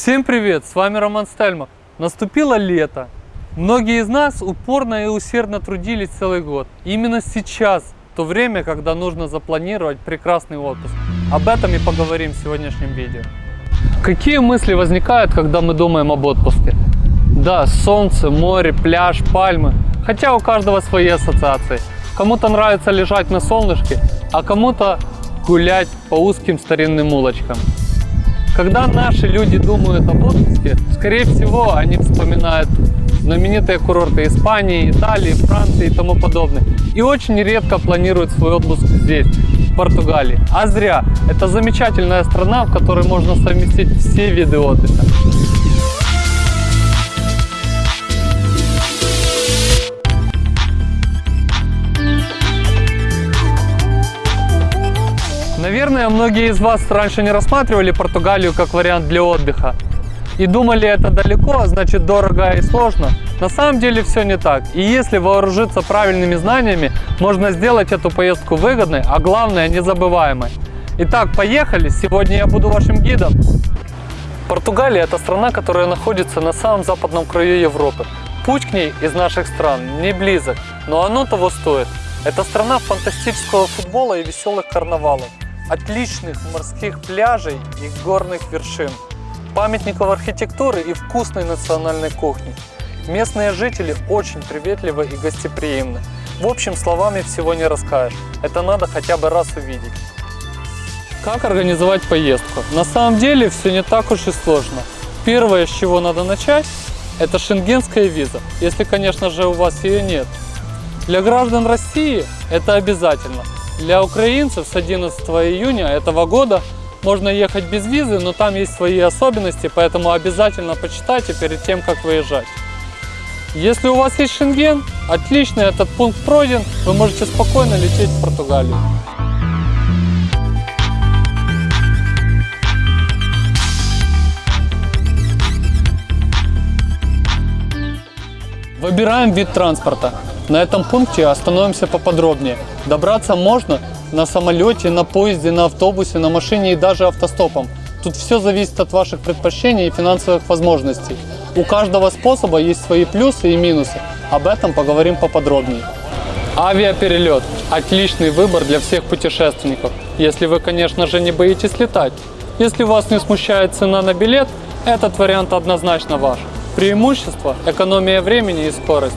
Всем привет, с вами Роман Стельмах. Наступило лето. Многие из нас упорно и усердно трудились целый год. Именно сейчас то время, когда нужно запланировать прекрасный отпуск. Об этом и поговорим в сегодняшнем видео. Какие мысли возникают, когда мы думаем об отпуске? Да, солнце, море, пляж, пальмы. Хотя у каждого свои ассоциации. Кому-то нравится лежать на солнышке, а кому-то гулять по узким старинным улочкам. Когда наши люди думают об отпуске, скорее всего, они вспоминают знаменитые курорты Испании, Италии, Франции и тому подобное. И очень редко планируют свой отпуск здесь, в Португалии. А зря. Это замечательная страна, в которой можно совместить все виды отдыха. Наверное, многие из вас раньше не рассматривали Португалию как вариант для отдыха. И думали это далеко, значит дорого и сложно. На самом деле все не так. И если вооружиться правильными знаниями, можно сделать эту поездку выгодной, а главное незабываемой. Итак, поехали! Сегодня я буду вашим гидом. Португалия – это страна, которая находится на самом западном краю Европы. Путь к ней из наших стран не близок, но оно того стоит. Это страна фантастического футбола и веселых карнавалов отличных морских пляжей и горных вершин, памятников архитектуры и вкусной национальной кухни. Местные жители очень приветливы и гостеприимны. В общем, словами всего не расскажешь. Это надо хотя бы раз увидеть. Как организовать поездку? На самом деле все не так уж и сложно. Первое, с чего надо начать, это шенгенская виза, если, конечно же, у вас ее нет. Для граждан России это обязательно – для украинцев с 11 июня этого года можно ехать без визы, но там есть свои особенности, поэтому обязательно почитайте перед тем, как выезжать. Если у вас есть шенген, отлично, этот пункт пройден, вы можете спокойно лететь в Португалию. Выбираем вид транспорта. На этом пункте остановимся поподробнее. Добраться можно на самолете, на поезде, на автобусе, на машине и даже автостопом. Тут все зависит от ваших предпочтений и финансовых возможностей. У каждого способа есть свои плюсы и минусы. Об этом поговорим поподробнее. Авиаперелет – отличный выбор для всех путешественников, если вы, конечно же, не боитесь летать. Если вас не смущает цена на билет, этот вариант однозначно ваш. Преимущество – экономия времени и скорость.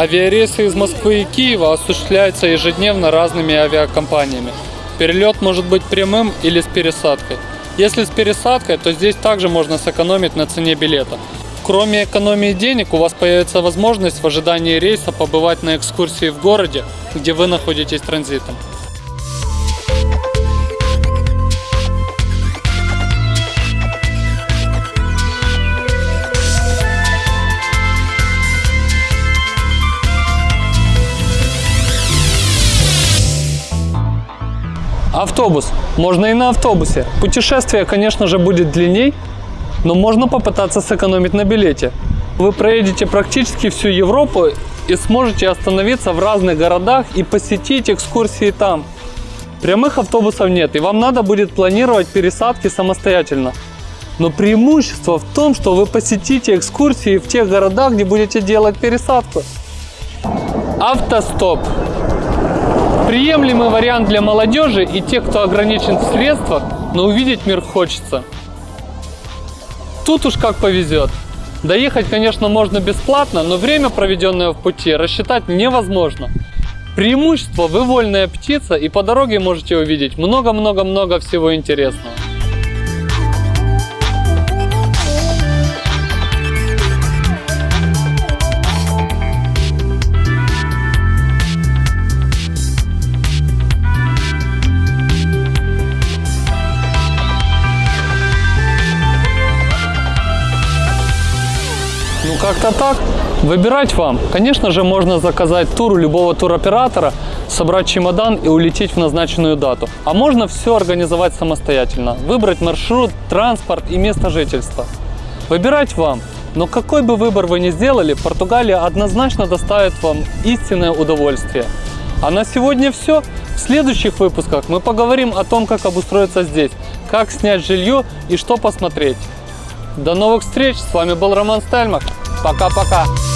Авиарейсы из Москвы и Киева осуществляются ежедневно разными авиакомпаниями. Перелет может быть прямым или с пересадкой. Если с пересадкой, то здесь также можно сэкономить на цене билета. Кроме экономии денег, у вас появится возможность в ожидании рейса побывать на экскурсии в городе, где вы находитесь транзитом. Автобус. Можно и на автобусе. Путешествие, конечно же, будет длинней, но можно попытаться сэкономить на билете. Вы проедете практически всю Европу и сможете остановиться в разных городах и посетить экскурсии там. Прямых автобусов нет, и вам надо будет планировать пересадки самостоятельно. Но преимущество в том, что вы посетите экскурсии в тех городах, где будете делать пересадку. Автостоп. Приемлемый вариант для молодежи и тех, кто ограничен в средствах, но увидеть мир хочется. Тут уж как повезет. Доехать, конечно, можно бесплатно, но время, проведенное в пути, рассчитать невозможно. Преимущество – вы вольная птица, и по дороге можете увидеть много-много-много всего интересного. Как-то так. Выбирать вам. Конечно же, можно заказать тур у любого туроператора, собрать чемодан и улететь в назначенную дату. А можно все организовать самостоятельно. Выбрать маршрут, транспорт и место жительства. Выбирать вам. Но какой бы выбор вы ни сделали, Португалия однозначно доставит вам истинное удовольствие. А на сегодня все. В следующих выпусках мы поговорим о том, как обустроиться здесь, как снять жилье и что посмотреть. До новых встреч. С вами был Роман Стельмах. Пока-пока.